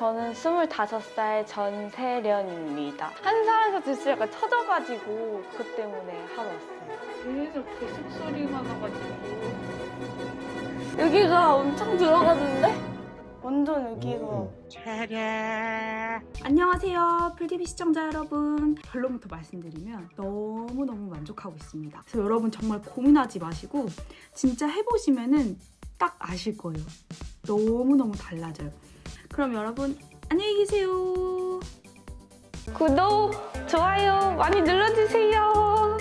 저는 25살 전세련입니다. 한 사람에서 들수 약간 쳐져가지고 그 때문에 하러 왔어요. 계속 계속 소리가 나가지고. 여기가 엄청 들어갔는데? 완전 여기가. 안녕하세요 풀TV 시청자 여러분. 결론부터 말씀드리면 너무너무 만족하고 있습니다. 그래서 여러분 정말 고민하지 마시고 진짜 해보시면 은 딱 아실 거예요. 너무너무 달라져요 그럼 여러분 안녕히 계세요 구독, 좋아요 많이 눌러주세요.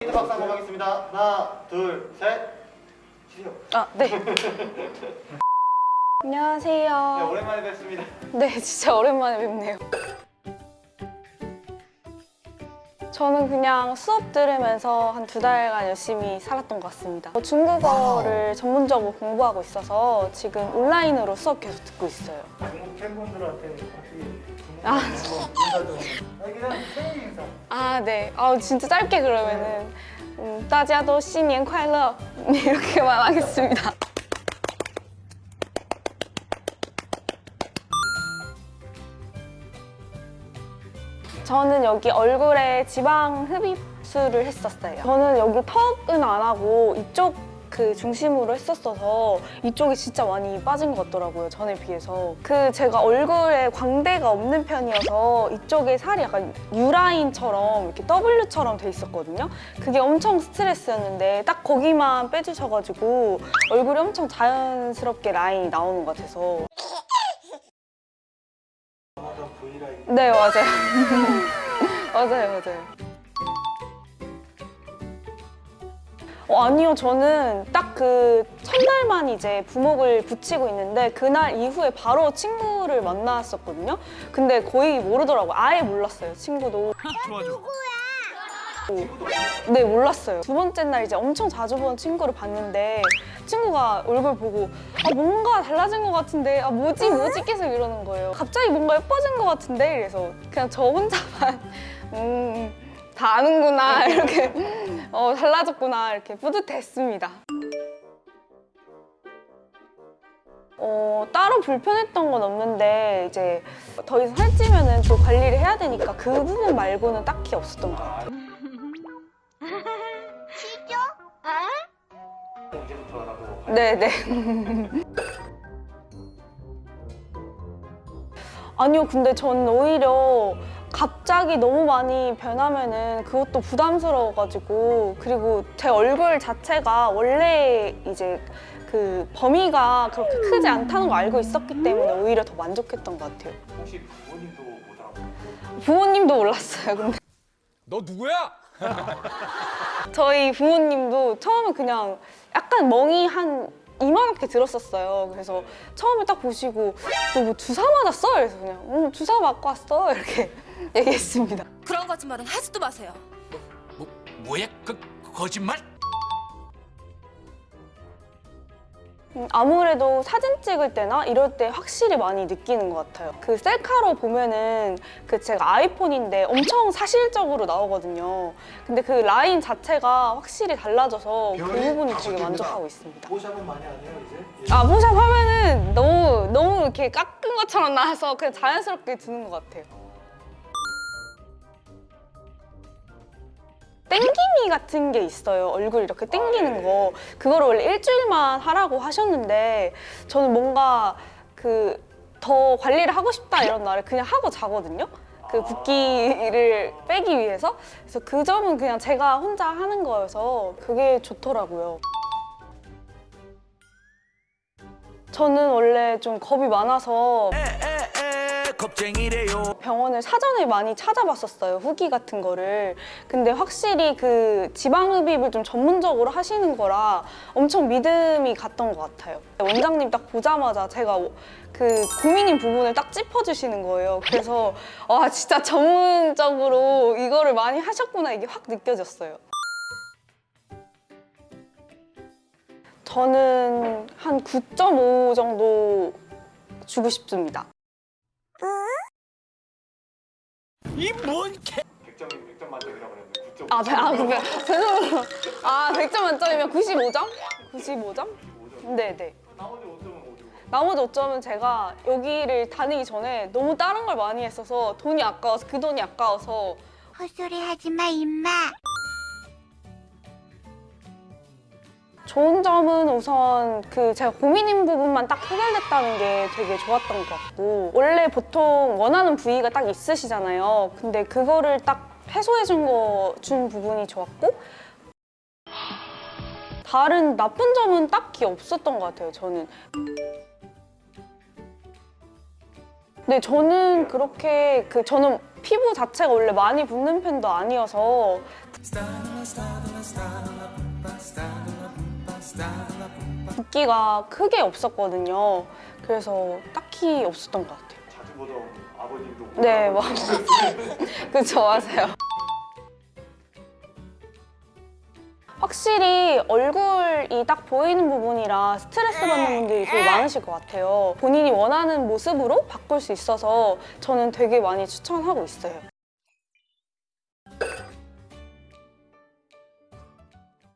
힌트 박수 한번 하겠습니다. 하나, 둘, 셋. 주세요. 아, 네. 네, 안녕하세요. 오랜만에 뵙습니다. 네, 진짜 오랜만에 뵙네요. 저는 그냥 수업 들으면서 한 두 달간 열심히 살았던 것 같습니다. 뭐 중국어를 전문적으로 공부하고 있어서 지금 온라인으로 수업 계속 듣고 있어요. 중국 팬분들한테 혹시 아. 인사 좀 인사. 아 네. 아 진짜 짧게 그러면은 음, 따지아도 신년 快乐 이렇게 말하겠습니다. 저는 여기 얼굴에 지방 흡입술을 했었어요. 저는 여기 턱은 안 하고 이쪽 그 중심으로 했었어서 이쪽이 진짜 많이 빠진 것 같더라고요. 전에 비해서. 그 제가 얼굴에 광대가 없는 편이어서 이쪽에 살이 약간 U라인처럼 이렇게 W처럼 돼 있었거든요. 그게 엄청 스트레스였는데 딱 거기만 빼주셔가지고 얼굴이 엄청 자연스럽게 라인이 나오는 것 같아서 아까 브이라이브. 네 맞아요. 맞아요 맞아요. 어, 아니요 저는 딱 그 첫날만 이제 부목을 붙이고 있는데 그날 이후에 바로 친구를 만났었거든요. 근데 거의 모르더라고요. 아예 몰랐어요 친구도 네 몰랐어요. 두 번째 날 이제 엄청 자주 본 친구를 봤는데 친구가 얼굴 보고 아 뭔가 달라진 것 같은데 아 뭐지 뭐지 계속 이러는 거예요. 갑자기 뭔가 예뻐진 것 같은데? 그래서 그냥 저 혼자만 음다 아는구나 이렇게 어 달라졌구나 이렇게 뿌듯했습니다. 어, 따로 불편했던 건 없는데 이제 더 이상 살찌면은 또 관리를 해야 되니까 그 부분 말고는 딱히 없었던 것 같아요 네네. 아니요, 근데 전 오히려 갑자기 너무 많이 변하면은 그것도 부담스러워가지고 그리고 제 얼굴 자체가 원래 이제 그 범위가 그렇게 크지 않다는 걸 알고 있었기 때문에 오히려 더 만족했던 것 같아요. 혹시 부모님도 못 알아보고. 부모님도 몰랐어요, 근데. 너 누구야? 저희 부모님도 처음에 그냥 약간 멍이 한 이만하게 들었었어요. 그래서 처음에 딱 보시고 너 뭐 주사 맞았어? 그래서 그냥 응 주사 맞고 왔어 이렇게 얘기했습니다. 그런 거짓말은 하지도 마세요. 뭐 뭐야? 그 거짓말? 아무래도 사진 찍을 때나 이럴 때 확실히 많이 느끼는 것 같아요. 그 셀카로 보면은 그 제가 아이폰인데 엄청 사실적으로 나오거든요. 근데 그 라인 자체가 확실히 달라져서 그 부분이 되게. 만족하고 있습니다. 보샵은 많이 안 해요 이제? 아 모샵 하면은 너무 너무 이렇게 깎은 것처럼 나와서 그냥 자연스럽게 드는 것 같아요. 땡기미 같은 게 있어요. 얼굴 이렇게 땡기는 거. 그거를 원래 일주일만 하라고 하셨는데 저는 뭔가 그 더 관리를 하고 싶다 이런 날에 그냥 하고 자거든요. 그 붓기를 빼기 위해서. 그래서 그 점은 그냥 제가 혼자 하는 거여서 그게 좋더라고요. 저는 원래 좀 겁이 많아서 겁쟁이래요. 병원을 사전에 많이 찾아봤었어요 후기 같은 거를. 근데 확실히 그 지방흡입을 좀 전문적으로 하시는 거라 엄청 믿음이 갔던 것 같아요. 원장님 딱 보자마자 제가 그 고민인 부분을 딱 짚어주시는 거예요. 그래서 와 진짜 전문적으로 이거를 많이 하셨구나 이게 확 느껴졌어요. 저는 한 9.5 정도 주고 싶습니다 이뭔 개? 100점 100점 만점이라고 그랬는데 9점. 아, 배- 아, 그게 죄송해요. 아, 100점 만점이면 95점? 95점? 5점. 네, 네. 나머지 5점은 어디로 가? 나머지 어쩌면 제가 여기를 다니기 전에 너무 다른 걸 많이 했어서 돈이 아까워서 그 돈이 아까워서 헛소리 하지 마, 임마. 좋은 점은 우선 그 제가 고민인 부분만 딱 해결됐다는 게 되게 좋았던 것 같고 원래 보통 원하는 부위가 딱 있으시잖아요. 근데 그거를 딱 해소해 준 거 준 부분이 좋았고 다른 나쁜 점은 딱히 없었던 것 같아요. 저는. 네, 저는 그렇게 그 저는 피부 자체가 원래 많이 붓는 편도 아니어서 붓기가 크게 없었거든요. 그래서 딱히 없었던 것 같아요. 자주 보던 아버님도 네, 뭐. 그쵸, 맞아요. 확실히 얼굴이 딱 보이는 부분이라 스트레스 받는 분들이 되게 많으실 것 같아요. 본인이 원하는 모습으로 바꿀 수 있어서 저는 되게 많이 추천하고 있어요.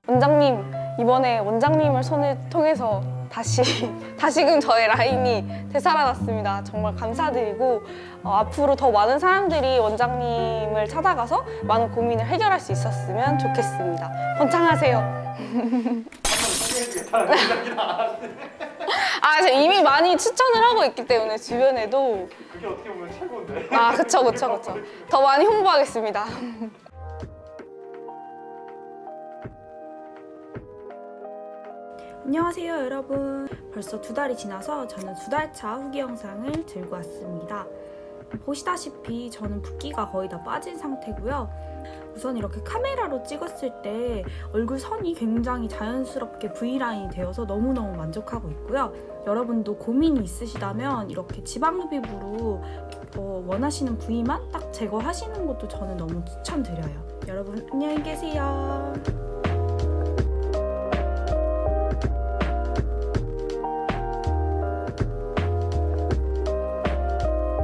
원장님, 이번에 원장님을 손을 통해서 다시, 다시금 저의 라인이 되살아났습니다. 정말 감사드리고, 어, 앞으로 더 많은 사람들이 원장님을 찾아가서 많은 고민을 해결할 수 있었으면 좋겠습니다. 번창하세요. 아, 제가 이미 많이 추천을 하고 있기 때문에 주변에도. 그게 어떻게 보면 최고인데. 아, 그쵸, 그쵸, 그쵸. 더 많이 홍보하겠습니다. 안녕하세요 여러분. 벌써 두 달이 지나서 저는 두 달 차 후기 영상을 들고 왔습니다. 보시다시피 저는 붓기가 거의 다 빠진 상태고요. 우선 이렇게 카메라로 찍었을 때 얼굴 선이 굉장히 자연스럽게 V라인이 되어서 너무너무 만족하고 있고요. 여러분도 고민이 있으시다면 이렇게 지방 흡입으로 어, 원하시는 부위만 딱 제거하시는 것도 저는 너무 추천드려요. 여러분 안녕히 계세요